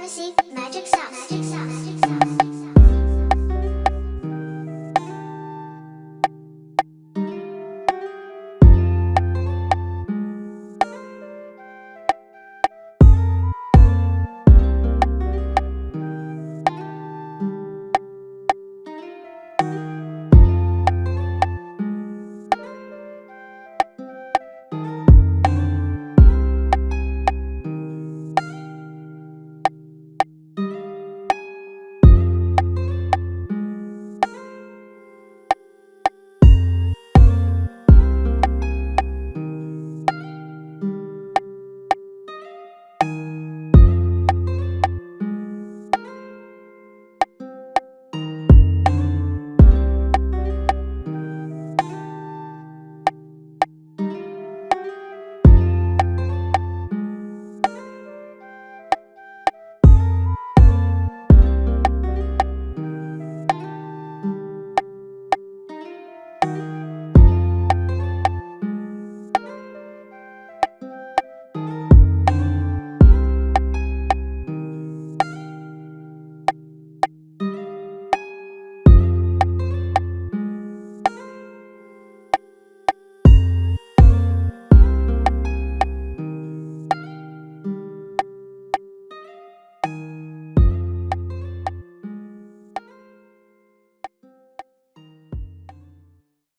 fantasy, magic sauce. Magic sauce. Magic sauce.